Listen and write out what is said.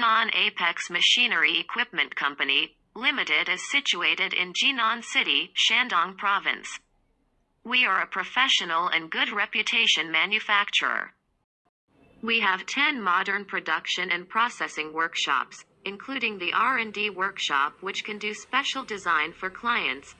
Jinan Apex Machinery Equipment Company, Limited is situated in Jinan City, Shandong Province. We are a professional and good reputation manufacturer. We have 10 modern production and processing workshops, including the R&D workshop which can do special design for clients,